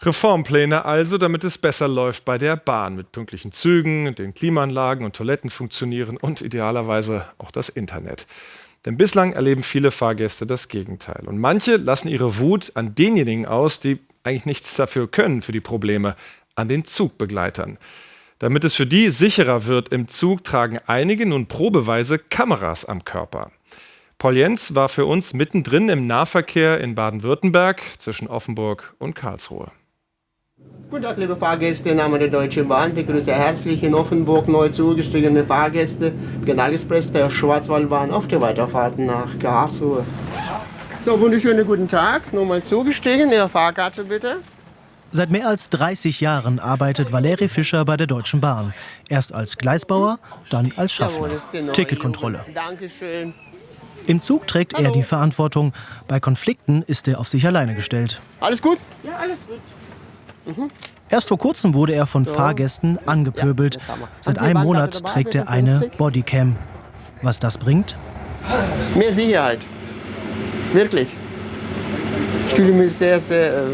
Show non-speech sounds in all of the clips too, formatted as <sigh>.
Reformpläne also, damit es besser läuft bei der Bahn mit pünktlichen Zügen, den Klimaanlagen und Toiletten funktionieren und idealerweise auch das Internet. Denn bislang erleben viele Fahrgäste das Gegenteil. Und manche lassen ihre Wut an denjenigen aus, die eigentlich nichts dafür können für die Probleme, an den Zugbegleitern. Damit es für die sicherer wird im Zug, tragen einige nun probeweise Kameras am Körper. Paul Jens war für uns mittendrin im Nahverkehr in Baden-Württemberg zwischen Offenburg und Karlsruhe. Guten Tag, liebe Fahrgäste im Namen der Deutschen Bahn. Ich begrüße herzlich in Offenburg neu zugestiegene Fahrgäste Kanalexpress der Schwarzwaldbahn auf der Weiterfahrt nach Karlsruhe. So, wunderschönen guten Tag. Nochmal zugestiegen. Ihre Fahrkarte bitte. Seit mehr als 30 Jahren arbeitet Valeri Fischer bei der Deutschen Bahn. Erst als Gleisbauer, dann als Schaffner. Ticketkontrolle. Dankeschön. Im Zug trägt er die Verantwortung. Bei Konflikten ist er auf sich alleine gestellt. Alles gut? Ja, alles gut. Erst vor kurzem wurde er von Fahrgästen angepöbelt. Ja. Seit einem Monat dabei, trägt er eine 50? Bodycam. Was das bringt? Mehr Sicherheit. Wirklich. Ich fühle mich sehr, sehr, äh,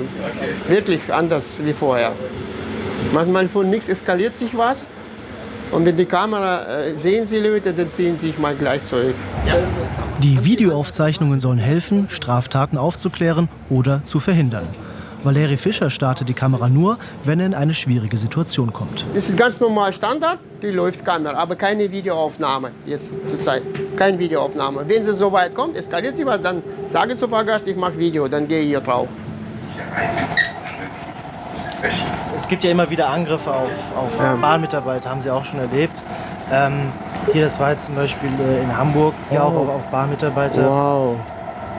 wirklich anders wie vorher. Manchmal von nichts eskaliert sich was. Und wenn die Kamera äh, sehen sie Leute, dann ziehen sie sich mal gleich zurück. Die Videoaufzeichnungen sollen helfen, Straftaten aufzuklären oder zu verhindern. Valeri Fischer startet die Kamera nur, wenn er in eine schwierige Situation kommt. Das ist ganz normal Standard, die läuft Kamera, aber keine Videoaufnahme jetzt zurzeit. Keine Videoaufnahme. Wenn sie so weit kommt, eskaliert sie was, dann sage zu Fahrgast, ich mache Video, dann gehe ich hier drauf. Es gibt ja immer wieder Angriffe auf, auf Bahnmitarbeiter, haben Sie auch schon erlebt. Ähm, hier, das war jetzt zum Beispiel äh, in Hamburg, hier Oh. auch auf, auf Bahnmitarbeiter. Wow,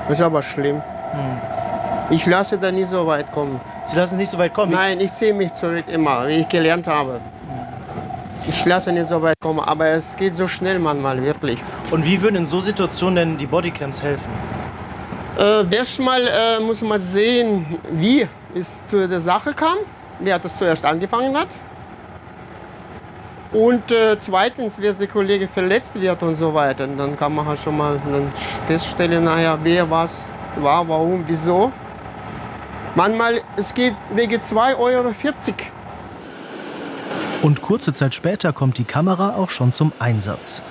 das ist aber schlimm. Hm. Ich lasse da nie so weit kommen. Sie lassen es nicht so weit kommen. Nein, ich ziehe mich zurück immer, wie ich gelernt habe. Ich lasse nicht so weit kommen, aber es geht so schnell manchmal, wirklich. Und wie würden in so Situationen denn die Bodycams helfen? Äh, erstmal äh, muss man sehen, wie es zu der Sache kam, wer das zuerst angefangen hat. Und äh, zweitens, wer der Kollege verletzt wird und so weiter. Und dann kann man halt schon mal feststellen, naja, wer was war, warum, wieso. Manchmal, es geht wegen 2,40 Euro. Und kurze Zeit später kommt die Kamera auch schon zum Einsatz.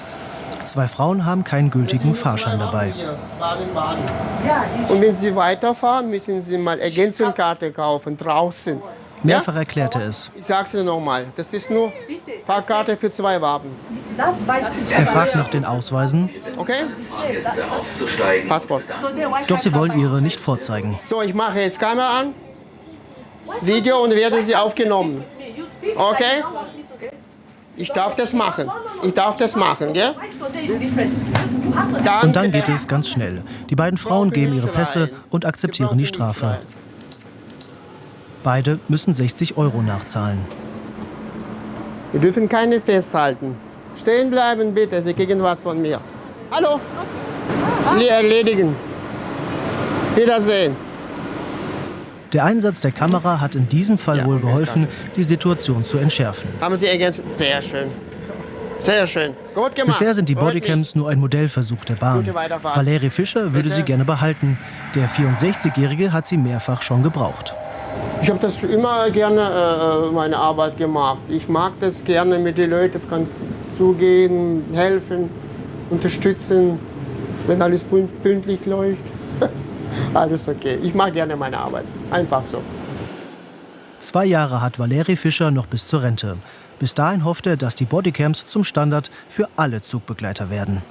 Zwei Frauen haben keinen gültigen Fahrschein dabei. Und wenn Sie weiterfahren, müssen Sie mal Ergänzungskarte kaufen, draußen. Mehrfach erklärt er es. Ich sag's Ihnen nochmal, das ist nur Fahrkarte für zwei Waben. Das weiß ich. Er fragt nach den Ausweisen, Okay? Passport. doch sie wollen ihre nicht vorzeigen. So, ich mache jetzt Kamera an, Video und werde sie aufgenommen. Okay? Ich darf das machen. Ich darf das machen, gell? Und dann geht es ganz schnell. Die beiden Frauen geben ihre Pässe und akzeptieren die Strafe. Beide müssen 60 Euro nachzahlen. Wir dürfen keine festhalten. Stehen bleiben bitte, Sie kriegen was von mir. Hallo? Le- Erledigen. Wiedersehen. Der Einsatz der Kamera hat in diesem Fall wohl geholfen, die Situation zu entschärfen. Haben Sie ergänzt? Sehr schön. Sehr schön. Gut gemacht. Bisher sind die Bodycams nur ein Modellversuch der Bahn. Gute Weiterfahrt. Valeri Fischer würde Bitte. sie gerne behalten. Der 64-Jährige hat sie mehrfach schon gebraucht. Ich habe das immer gerne äh, meine Arbeit gemacht. Ich mag das gerne mit den Leuten zugehen, helfen, unterstützen, wenn alles pün- pünktlich läuft. <laughs> alles okay. Ich mag gerne meine Arbeit. Einfach so. Zwei Jahre hat Valeri Fischer noch bis zur Rente. Bis dahin hofft er, dass die Bodycams zum Standard für alle Zugbegleiter werden.